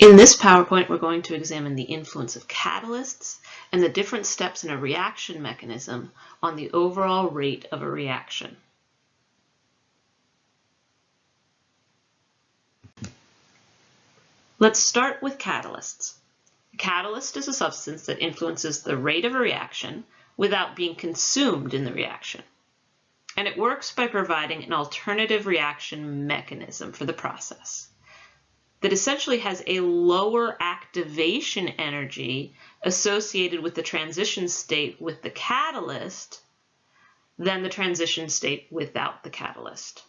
In this PowerPoint, we're going to examine the influence of catalysts and the different steps in a reaction mechanism on the overall rate of a reaction. Let's start with catalysts. A catalyst is a substance that influences the rate of a reaction without being consumed in the reaction. And it works by providing an alternative reaction mechanism for the process that essentially has a lower activation energy associated with the transition state with the catalyst than the transition state without the catalyst.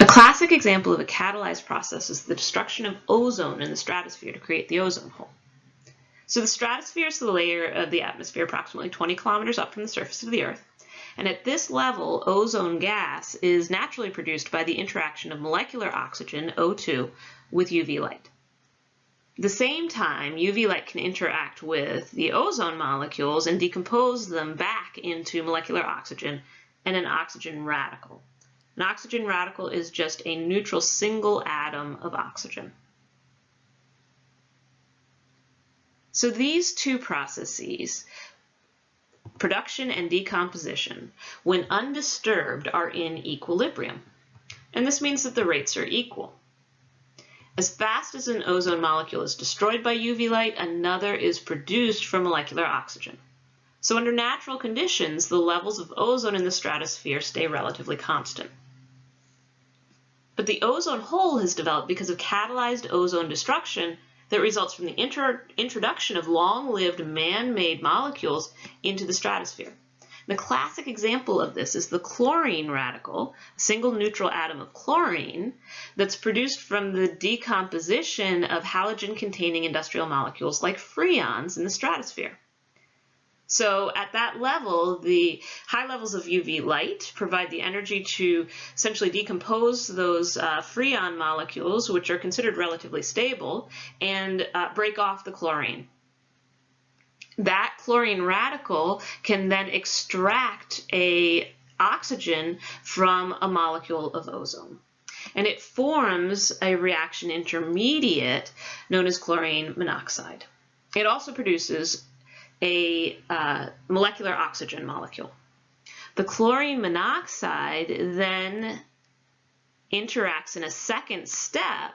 A classic example of a catalyzed process is the destruction of ozone in the stratosphere to create the ozone hole. So the stratosphere is the layer of the atmosphere approximately 20 kilometers up from the surface of the Earth. And at this level, ozone gas is naturally produced by the interaction of molecular oxygen, O2, with UV light. The same time, UV light can interact with the ozone molecules and decompose them back into molecular oxygen and an oxygen radical. An oxygen radical is just a neutral single atom of oxygen. So these two processes production and decomposition, when undisturbed, are in equilibrium. And this means that the rates are equal. As fast as an ozone molecule is destroyed by UV light, another is produced from molecular oxygen. So under natural conditions, the levels of ozone in the stratosphere stay relatively constant. But the ozone hole has developed because of catalyzed ozone destruction that results from the introduction of long-lived man-made molecules into the stratosphere. The classic example of this is the chlorine radical, a single neutral atom of chlorine, that's produced from the decomposition of halogen-containing industrial molecules like freons in the stratosphere. So at that level, the high levels of UV light provide the energy to essentially decompose those uh, freon molecules, which are considered relatively stable, and uh, break off the chlorine. That chlorine radical can then extract a oxygen from a molecule of ozone. And it forms a reaction intermediate known as chlorine monoxide. It also produces a uh, molecular oxygen molecule. The chlorine monoxide then interacts in a second step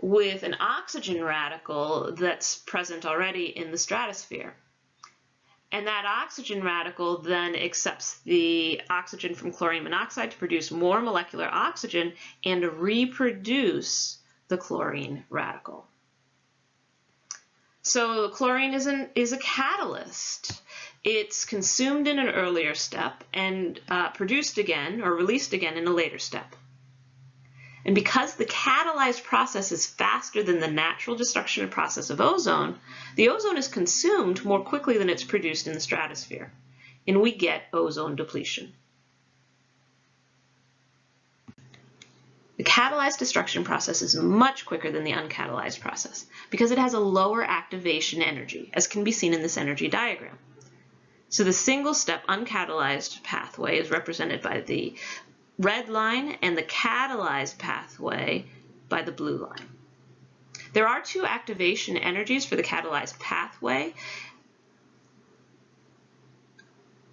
with an oxygen radical that's present already in the stratosphere. And that oxygen radical then accepts the oxygen from chlorine monoxide to produce more molecular oxygen and reproduce the chlorine radical. So chlorine is, an, is a catalyst. It's consumed in an earlier step and uh, produced again or released again in a later step. And because the catalyzed process is faster than the natural destruction process of ozone, the ozone is consumed more quickly than it's produced in the stratosphere, and we get ozone depletion. Catalyzed destruction process is much quicker than the uncatalyzed process because it has a lower activation energy, as can be seen in this energy diagram. So the single-step uncatalyzed pathway is represented by the red line and the catalyzed pathway by the blue line. There are two activation energies for the catalyzed pathway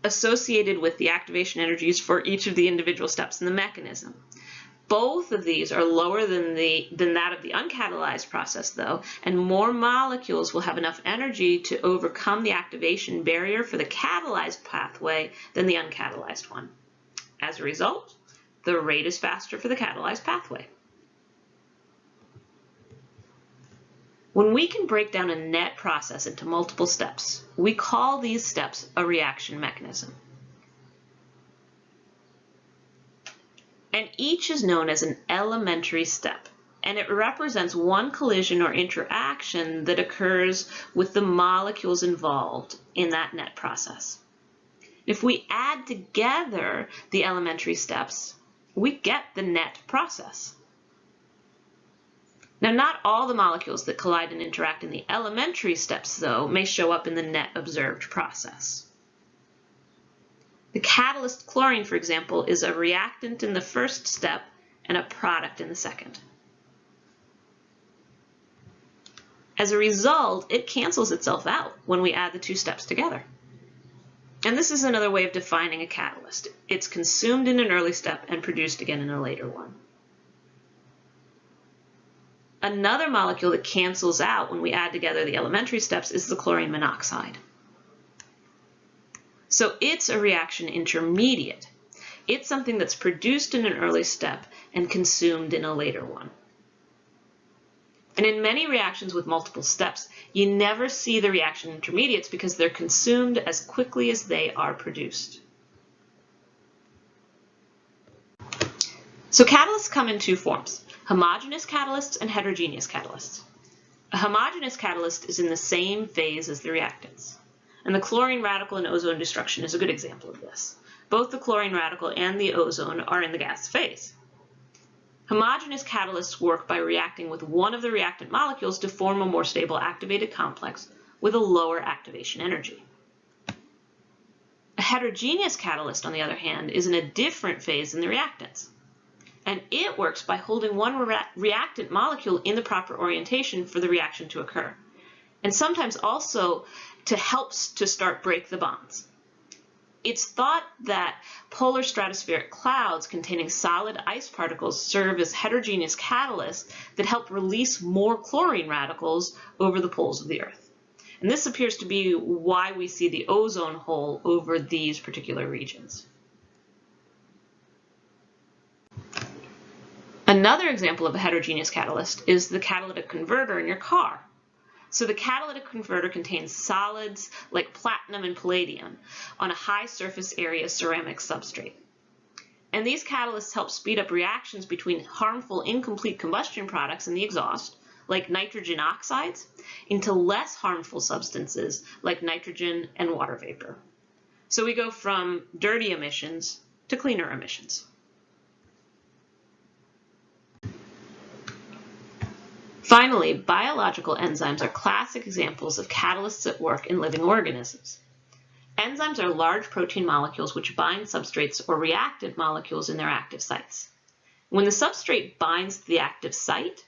associated with the activation energies for each of the individual steps in the mechanism. Both of these are lower than, the, than that of the uncatalyzed process, though, and more molecules will have enough energy to overcome the activation barrier for the catalyzed pathway than the uncatalyzed one. As a result, the rate is faster for the catalyzed pathway. When we can break down a net process into multiple steps, we call these steps a reaction mechanism. And each is known as an elementary step and it represents one collision or interaction that occurs with the molecules involved in that net process. If we add together the elementary steps, we get the net process. Now, not all the molecules that collide and interact in the elementary steps, though, may show up in the net observed process. The catalyst chlorine, for example, is a reactant in the first step and a product in the second. As a result, it cancels itself out when we add the two steps together. And this is another way of defining a catalyst. It's consumed in an early step and produced again in a later one. Another molecule that cancels out when we add together the elementary steps is the chlorine monoxide. So it's a reaction intermediate. It's something that's produced in an early step and consumed in a later one. And in many reactions with multiple steps, you never see the reaction intermediates because they're consumed as quickly as they are produced. So catalysts come in two forms, homogeneous catalysts and heterogeneous catalysts. A homogeneous catalyst is in the same phase as the reactants. And the chlorine radical in ozone destruction is a good example of this. Both the chlorine radical and the ozone are in the gas phase. Homogeneous catalysts work by reacting with one of the reactant molecules to form a more stable activated complex with a lower activation energy. A heterogeneous catalyst, on the other hand, is in a different phase than the reactants. And it works by holding one re reactant molecule in the proper orientation for the reaction to occur. And sometimes also to help to start break the bonds. It's thought that polar stratospheric clouds containing solid ice particles serve as heterogeneous catalysts that help release more chlorine radicals over the poles of the Earth. And this appears to be why we see the ozone hole over these particular regions. Another example of a heterogeneous catalyst is the catalytic converter in your car. So the catalytic converter contains solids like platinum and palladium on a high surface area ceramic substrate. And these catalysts help speed up reactions between harmful incomplete combustion products in the exhaust, like nitrogen oxides, into less harmful substances like nitrogen and water vapor. So we go from dirty emissions to cleaner emissions. Finally, biological enzymes are classic examples of catalysts at work in living organisms. Enzymes are large protein molecules which bind substrates or reactant molecules in their active sites. When the substrate binds to the active site,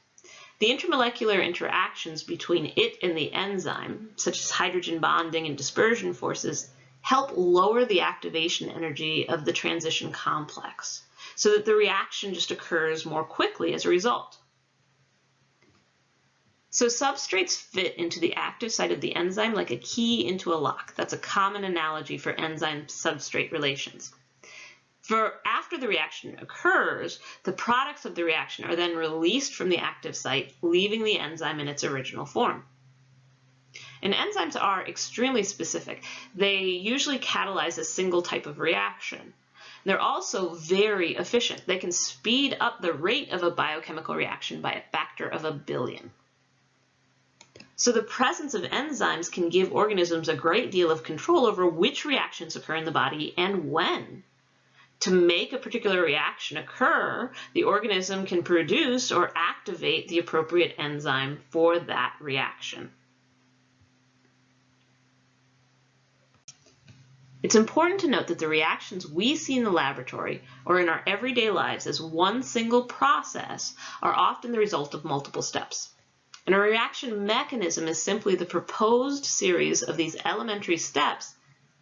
the intermolecular interactions between it and the enzyme, such as hydrogen bonding and dispersion forces, help lower the activation energy of the transition complex so that the reaction just occurs more quickly as a result. So substrates fit into the active site of the enzyme like a key into a lock. That's a common analogy for enzyme-substrate relations. For after the reaction occurs, the products of the reaction are then released from the active site, leaving the enzyme in its original form. And enzymes are extremely specific. They usually catalyze a single type of reaction. They're also very efficient. They can speed up the rate of a biochemical reaction by a factor of a billion. So the presence of enzymes can give organisms a great deal of control over which reactions occur in the body and when. To make a particular reaction occur, the organism can produce or activate the appropriate enzyme for that reaction. It's important to note that the reactions we see in the laboratory or in our everyday lives as one single process are often the result of multiple steps. And a reaction mechanism is simply the proposed series of these elementary steps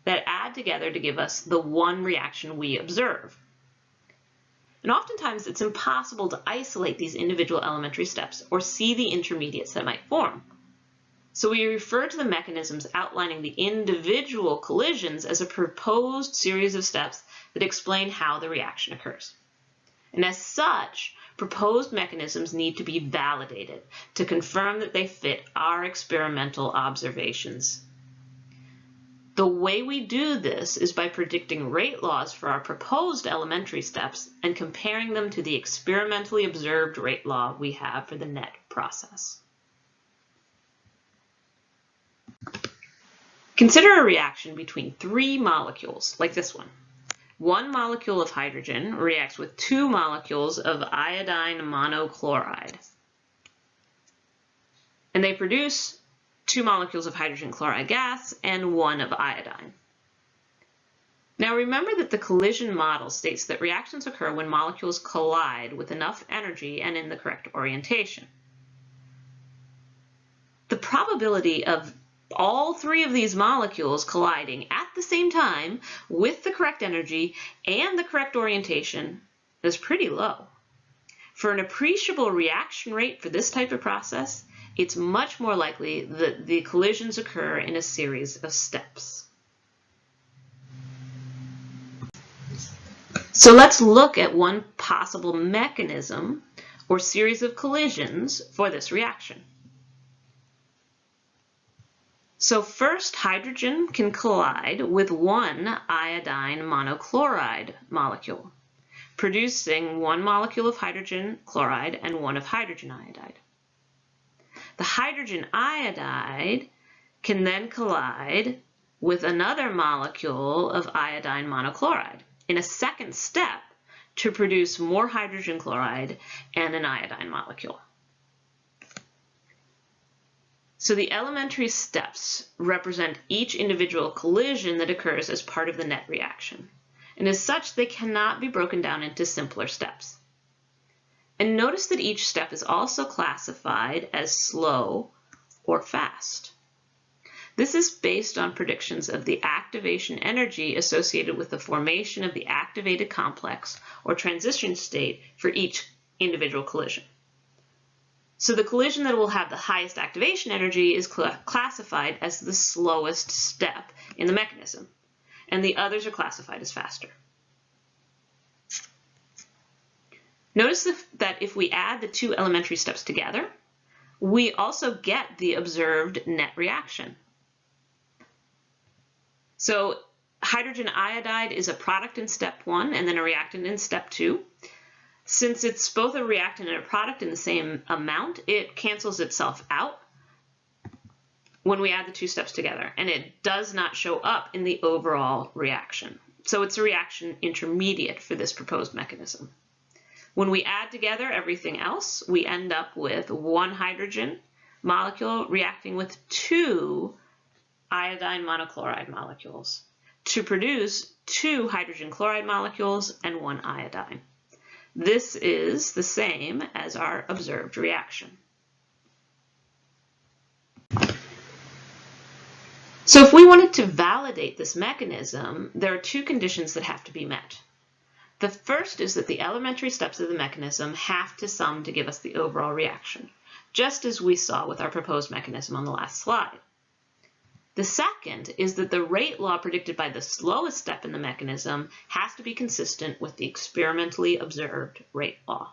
that add together to give us the one reaction we observe. And oftentimes it's impossible to isolate these individual elementary steps or see the intermediates that might form. So we refer to the mechanisms outlining the individual collisions as a proposed series of steps that explain how the reaction occurs. And as such, proposed mechanisms need to be validated to confirm that they fit our experimental observations. The way we do this is by predicting rate laws for our proposed elementary steps and comparing them to the experimentally observed rate law we have for the net process. Consider a reaction between three molecules, like this one. One molecule of hydrogen reacts with two molecules of iodine monochloride. And they produce two molecules of hydrogen chloride gas and one of iodine. Now remember that the collision model states that reactions occur when molecules collide with enough energy and in the correct orientation. The probability of all three of these molecules colliding at the same time with the correct energy and the correct orientation is pretty low. For an appreciable reaction rate for this type of process, it's much more likely that the collisions occur in a series of steps. So let's look at one possible mechanism or series of collisions for this reaction. So first, hydrogen can collide with one iodine monochloride molecule, producing one molecule of hydrogen chloride and one of hydrogen iodide. The hydrogen iodide can then collide with another molecule of iodine monochloride in a second step to produce more hydrogen chloride and an iodine molecule. So the elementary steps represent each individual collision that occurs as part of the net reaction. And as such, they cannot be broken down into simpler steps. And notice that each step is also classified as slow or fast. This is based on predictions of the activation energy associated with the formation of the activated complex or transition state for each individual collision. So the collision that will have the highest activation energy is cl classified as the slowest step in the mechanism, and the others are classified as faster. Notice that if we add the two elementary steps together, we also get the observed net reaction. So hydrogen iodide is a product in step one and then a reactant in step two. Since it's both a reactant and a product in the same amount, it cancels itself out when we add the two steps together, and it does not show up in the overall reaction. So it's a reaction intermediate for this proposed mechanism. When we add together everything else, we end up with one hydrogen molecule reacting with two iodine monochloride molecules to produce two hydrogen chloride molecules and one iodine. This is the same as our observed reaction. So if we wanted to validate this mechanism, there are two conditions that have to be met. The first is that the elementary steps of the mechanism have to sum to give us the overall reaction, just as we saw with our proposed mechanism on the last slide. The second is that the rate law predicted by the slowest step in the mechanism has to be consistent with the experimentally observed rate law.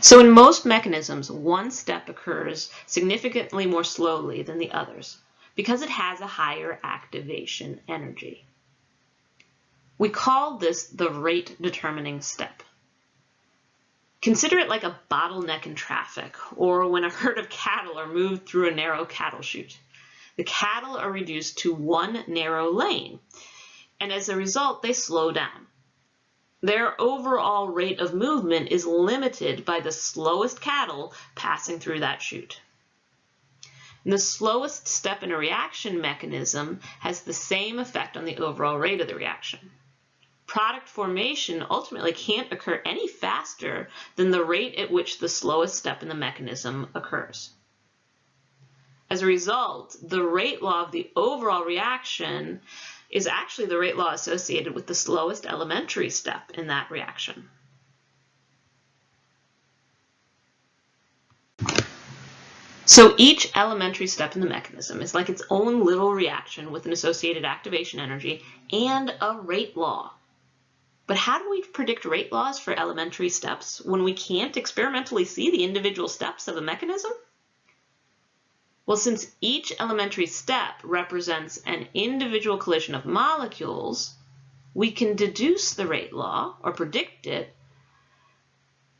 So in most mechanisms, one step occurs significantly more slowly than the others because it has a higher activation energy. We call this the rate determining step. Consider it like a bottleneck in traffic or when a herd of cattle are moved through a narrow cattle chute. The cattle are reduced to one narrow lane, and as a result, they slow down. Their overall rate of movement is limited by the slowest cattle passing through that chute. And the slowest step in a reaction mechanism has the same effect on the overall rate of the reaction product formation ultimately can't occur any faster than the rate at which the slowest step in the mechanism occurs. As a result, the rate law of the overall reaction is actually the rate law associated with the slowest elementary step in that reaction. So each elementary step in the mechanism is like its own little reaction with an associated activation energy and a rate law. But how do we predict rate laws for elementary steps when we can't experimentally see the individual steps of a mechanism? Well, since each elementary step represents an individual collision of molecules, we can deduce the rate law, or predict it,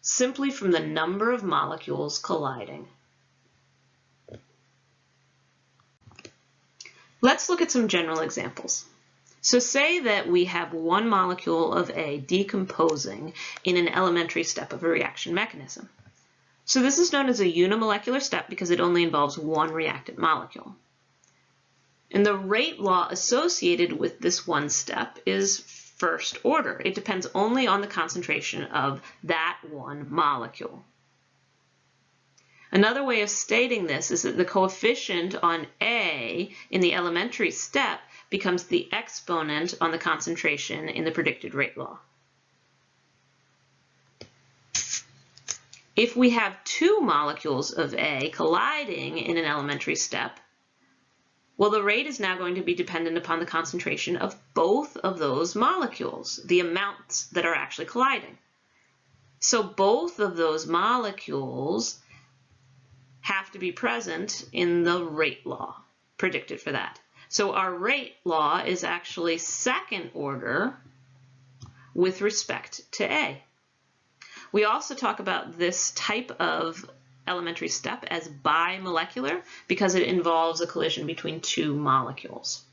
simply from the number of molecules colliding. Let's look at some general examples. So say that we have one molecule of A decomposing in an elementary step of a reaction mechanism. So this is known as a unimolecular step because it only involves one reactant molecule. And the rate law associated with this one step is first order. It depends only on the concentration of that one molecule. Another way of stating this is that the coefficient on A in the elementary step becomes the exponent on the concentration in the predicted rate law. If we have two molecules of A colliding in an elementary step, well, the rate is now going to be dependent upon the concentration of both of those molecules, the amounts that are actually colliding. So both of those molecules have to be present in the rate law predicted for that. So our rate law is actually second order with respect to A. We also talk about this type of elementary step as bimolecular because it involves a collision between two molecules.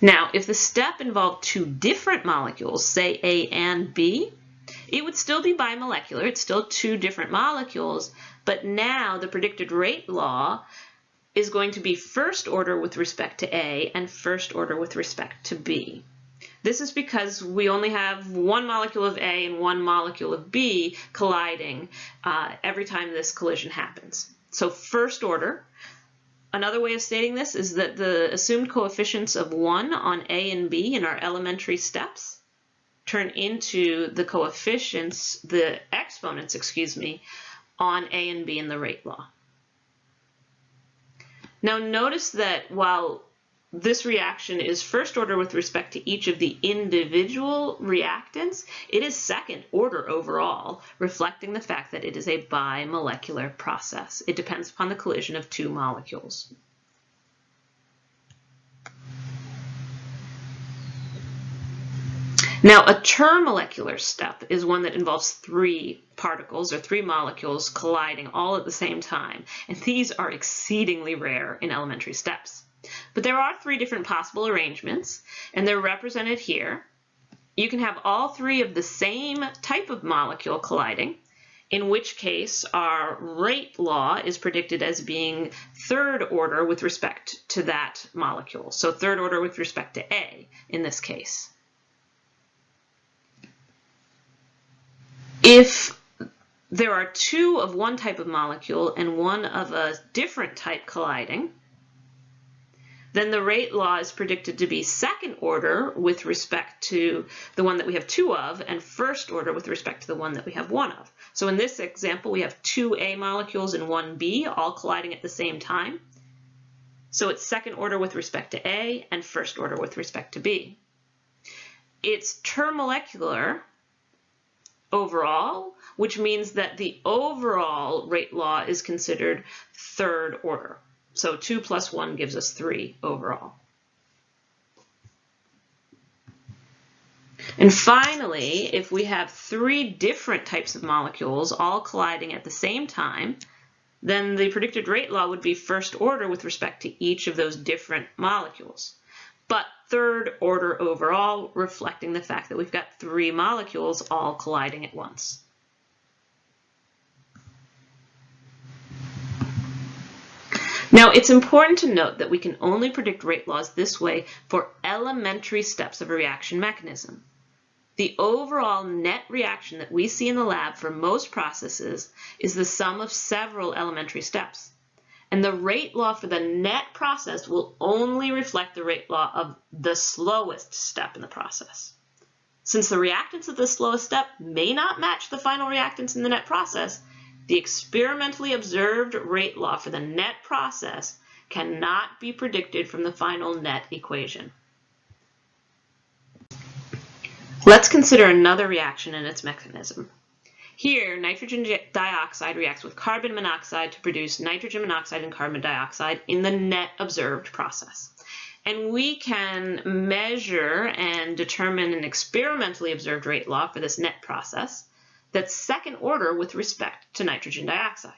Now, if the step involved two different molecules, say A and B, it would still be bimolecular. It's still two different molecules, but now the predicted rate law is going to be first order with respect to A and first order with respect to B. This is because we only have one molecule of A and one molecule of B colliding uh, every time this collision happens. So first order, Another way of stating this is that the assumed coefficients of 1 on A and B in our elementary steps turn into the coefficients, the exponents, excuse me, on A and B in the rate law. Now notice that while this reaction is first order with respect to each of the individual reactants. It is second order overall, reflecting the fact that it is a bimolecular process. It depends upon the collision of two molecules. Now, a termolecular step is one that involves three particles or three molecules colliding all at the same time, and these are exceedingly rare in elementary steps. But there are three different possible arrangements, and they're represented here. You can have all three of the same type of molecule colliding, in which case our rate law is predicted as being third order with respect to that molecule. So third order with respect to A in this case. If there are two of one type of molecule and one of a different type colliding, then the rate law is predicted to be second order with respect to the one that we have two of and first order with respect to the one that we have one of. So in this example, we have two A molecules and one B all colliding at the same time. So it's second order with respect to A and first order with respect to B. It's termolecular overall, which means that the overall rate law is considered third order. So 2 plus 1 gives us 3 overall. And finally, if we have three different types of molecules all colliding at the same time, then the predicted rate law would be first order with respect to each of those different molecules. But third order overall, reflecting the fact that we've got three molecules all colliding at once. Now, it's important to note that we can only predict rate laws this way for elementary steps of a reaction mechanism. The overall net reaction that we see in the lab for most processes is the sum of several elementary steps. And the rate law for the net process will only reflect the rate law of the slowest step in the process. Since the reactants of the slowest step may not match the final reactants in the net process, the experimentally observed rate law for the net process cannot be predicted from the final net equation. Let's consider another reaction and its mechanism. Here, nitrogen dioxide reacts with carbon monoxide to produce nitrogen monoxide and carbon dioxide in the net observed process. And we can measure and determine an experimentally observed rate law for this net process that's second order with respect to nitrogen dioxide.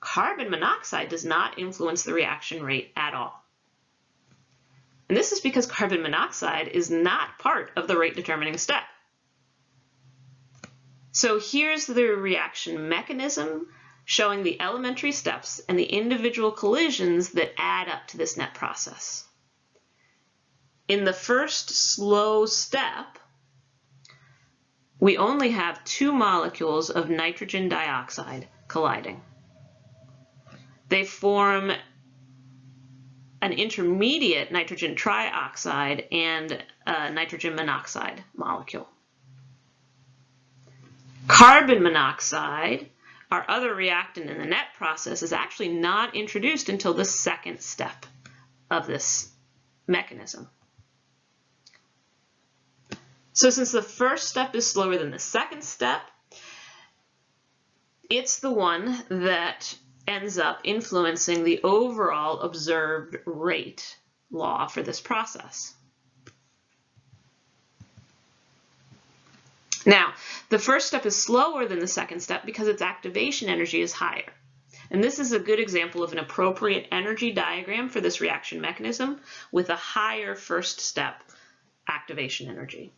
Carbon monoxide does not influence the reaction rate at all. And this is because carbon monoxide is not part of the rate determining step. So here's the reaction mechanism showing the elementary steps and the individual collisions that add up to this net process. In the first slow step, we only have two molecules of nitrogen dioxide colliding. They form an intermediate nitrogen trioxide and a nitrogen monoxide molecule. Carbon monoxide, our other reactant in the net process, is actually not introduced until the second step of this mechanism. So since the first step is slower than the second step, it's the one that ends up influencing the overall observed rate law for this process. Now, the first step is slower than the second step because its activation energy is higher. And this is a good example of an appropriate energy diagram for this reaction mechanism with a higher first step activation energy.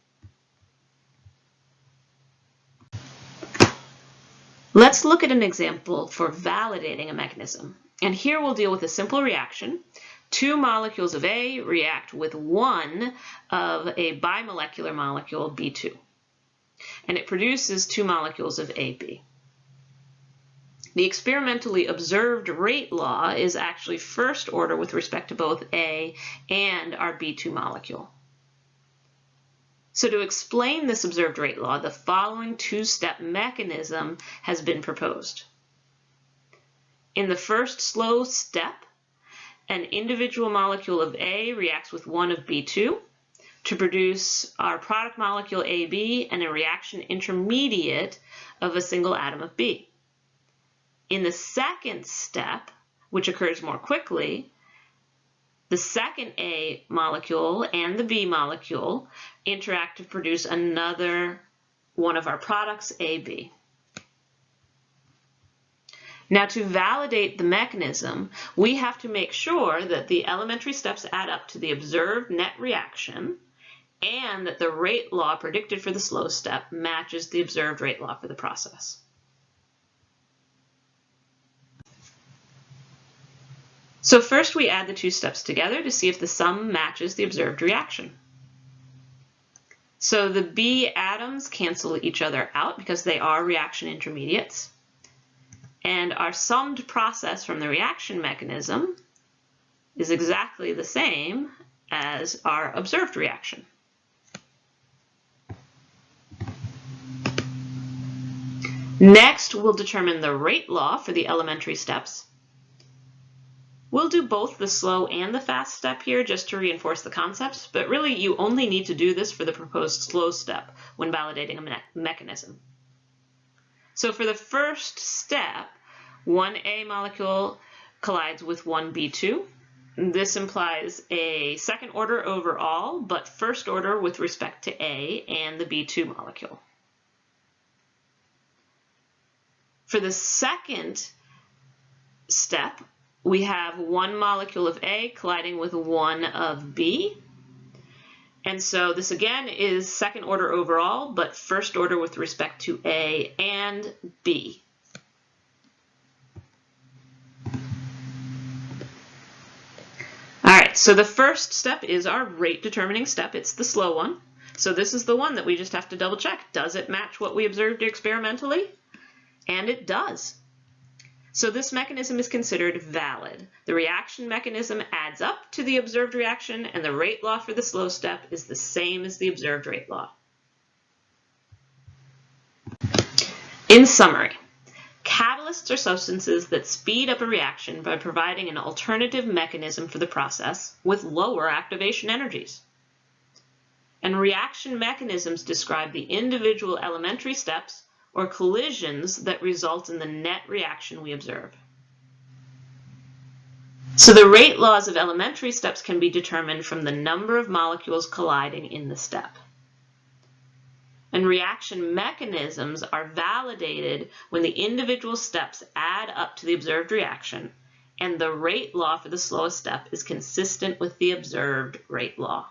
Let's look at an example for validating a mechanism. And here we'll deal with a simple reaction. Two molecules of A react with one of a bimolecular molecule, B2. And it produces two molecules of AB. The experimentally observed rate law is actually first order with respect to both A and our B2 molecule. So to explain this observed rate law, the following two-step mechanism has been proposed. In the first slow step, an individual molecule of A reacts with one of B2 to produce our product molecule AB and a reaction intermediate of a single atom of B. In the second step, which occurs more quickly, the second A molecule and the B molecule interact to produce another one of our products, AB. Now to validate the mechanism, we have to make sure that the elementary steps add up to the observed net reaction and that the rate law predicted for the slow step matches the observed rate law for the process. So first we add the two steps together to see if the sum matches the observed reaction. So the B atoms cancel each other out because they are reaction intermediates. And our summed process from the reaction mechanism is exactly the same as our observed reaction. Next, we'll determine the rate law for the elementary steps. We'll do both the slow and the fast step here just to reinforce the concepts, but really you only need to do this for the proposed slow step when validating a me mechanism. So for the first step, one A molecule collides with one B2. This implies a second order overall, but first order with respect to A and the B2 molecule. For the second step, we have one molecule of A colliding with one of B. And so this again is second order overall, but first order with respect to A and B. All right, so the first step is our rate determining step. It's the slow one. So this is the one that we just have to double check. Does it match what we observed experimentally? And it does. So this mechanism is considered valid. The reaction mechanism adds up to the observed reaction and the rate law for the slow step is the same as the observed rate law. In summary, catalysts are substances that speed up a reaction by providing an alternative mechanism for the process with lower activation energies. And reaction mechanisms describe the individual elementary steps or collisions that result in the net reaction we observe. So the rate laws of elementary steps can be determined from the number of molecules colliding in the step. And reaction mechanisms are validated when the individual steps add up to the observed reaction and the rate law for the slowest step is consistent with the observed rate law.